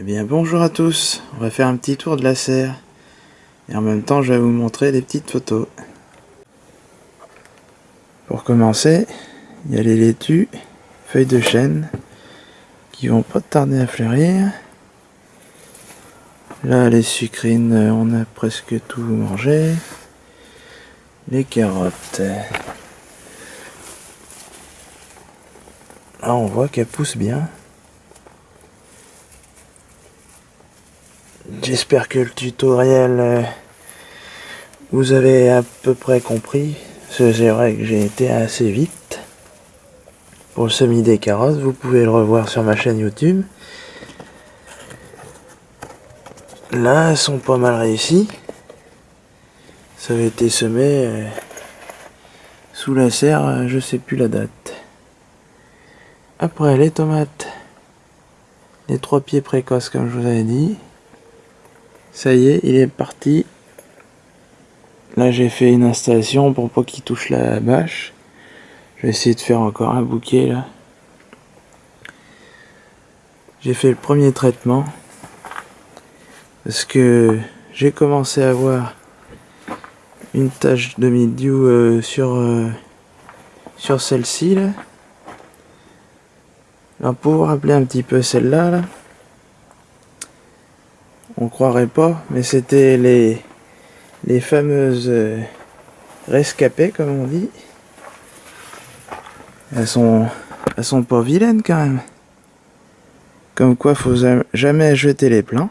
Eh bien bonjour à tous, on va faire un petit tour de la serre. Et en même temps je vais vous montrer des petites photos. Pour commencer, il y a les laitues, feuilles de chêne, qui vont pas tarder à fleurir. Là les sucrines, on a presque tout mangé. Les carottes. Là on voit qu'elles poussent bien. J'espère que le tutoriel euh, vous avez à peu près compris. C'est vrai que j'ai été assez vite. Pour le semis des carottes, vous pouvez le revoir sur ma chaîne YouTube. Là, elles sont pas mal réussies. Ça avait été semé euh, sous la serre, euh, je sais plus la date. Après, les tomates. Les trois pieds précoces, comme je vous avais dit. Ça y est, il est parti. Là, j'ai fait une installation pour pas qu'il touche la bâche. Je vais essayer de faire encore un bouquet là. J'ai fait le premier traitement. Parce que j'ai commencé à avoir une tache de mildiou euh, sur, euh, sur celle-ci là. Alors pour rappeler un petit peu celle-là là on croirait pas, mais c'était les, les fameuses euh, rescapées, comme on dit. Elles sont, elles sont pas vilaines quand même. Comme quoi, faut jamais jeter les plants.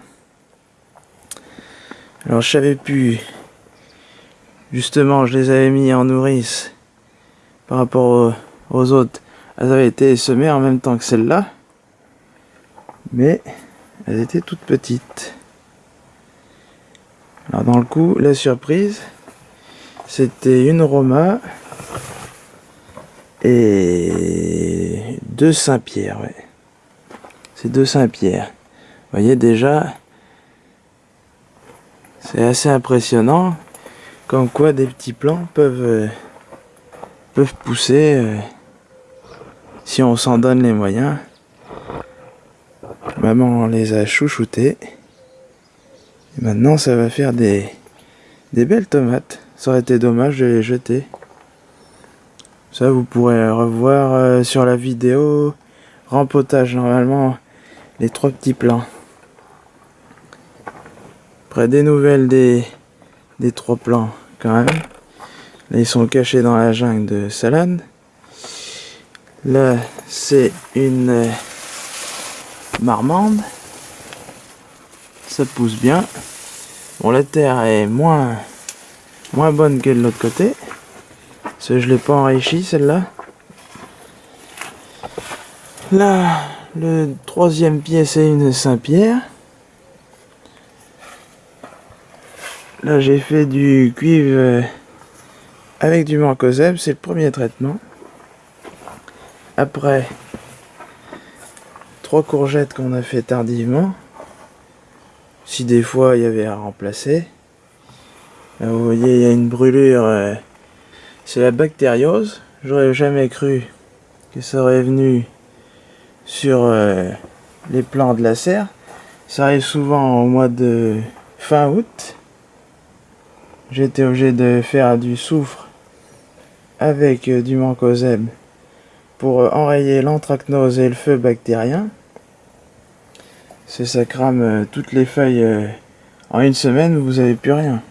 Alors, je savais plus. Justement, je les avais mis en nourrice par rapport aux, aux autres. Elles avaient été semées en même temps que celles-là. Mais elles étaient toutes petites. Alors dans le coup, la surprise, c'était une Roma et deux Saint-Pierre. C'est deux Saint-Pierre. Vous voyez déjà, c'est assez impressionnant comme quoi des petits plants peuvent, euh, peuvent pousser euh, si on s'en donne les moyens. Maman les a chouchoutés maintenant, ça va faire des, belles tomates. Ça aurait été dommage de les jeter. Ça, vous pourrez revoir euh, sur la vidéo rempotage, normalement, les trois petits plants. Après, des nouvelles des, trois plants, quand même. Là, ils sont cachés dans la jungle de salade. Là, c'est une euh, marmande ça pousse bien. Bon, la terre est moins, moins bonne que de l'autre côté. Parce que je l'ai pas enrichi celle-là. Là, le troisième pied, c'est une Saint-Pierre. Là, j'ai fait du cuivre euh, avec du mancozeb. C'est le premier traitement. Après, trois courgettes qu'on a fait tardivement. Des fois il y avait à remplacer. vous voyez, il y a une brûlure. Euh, c'est la bactériose. J'aurais jamais cru que ça aurait venu sur euh, les plants de la serre. Ça arrive souvent au mois de fin août. J'étais obligé de faire du soufre avec euh, du mancozeb pour enrayer l'anthracnose et le feu bactérien. C'est ça crame euh, toutes les feuilles euh, en une semaine, vous avez plus rien.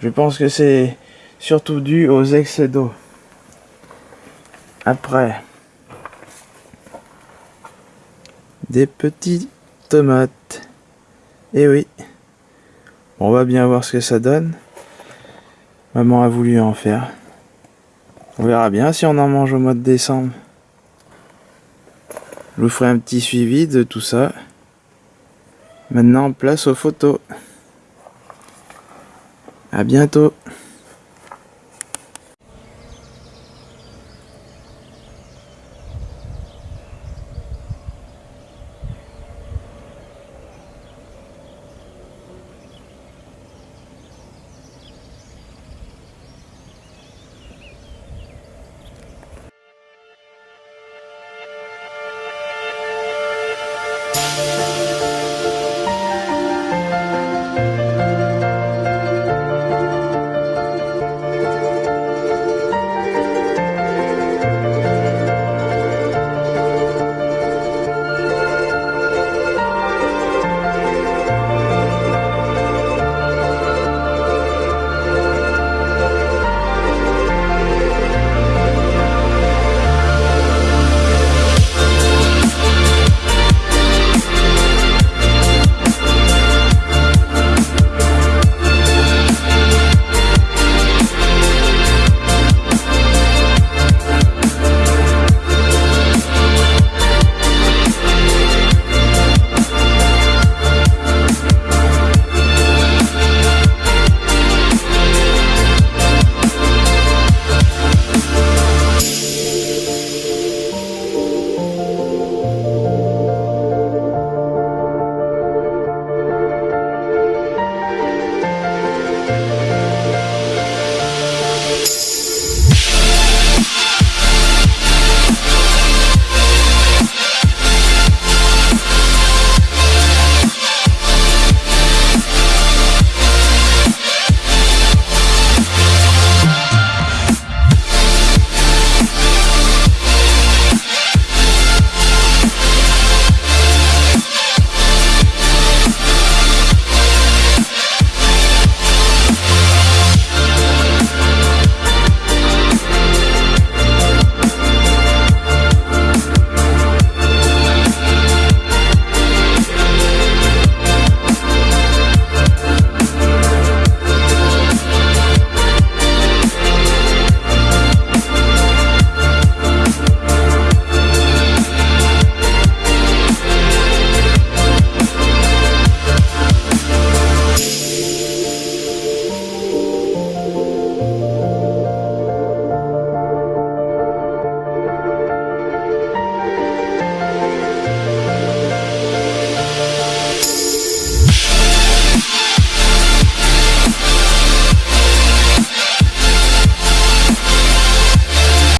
Je pense que c'est surtout dû aux excès d'eau. Après, des petites tomates. Eh oui, on va bien voir ce que ça donne. Maman a voulu en faire. On verra bien si on en mange au mois de décembre. Je vous ferai un petit suivi de tout ça. Maintenant, place aux photos. À bientôt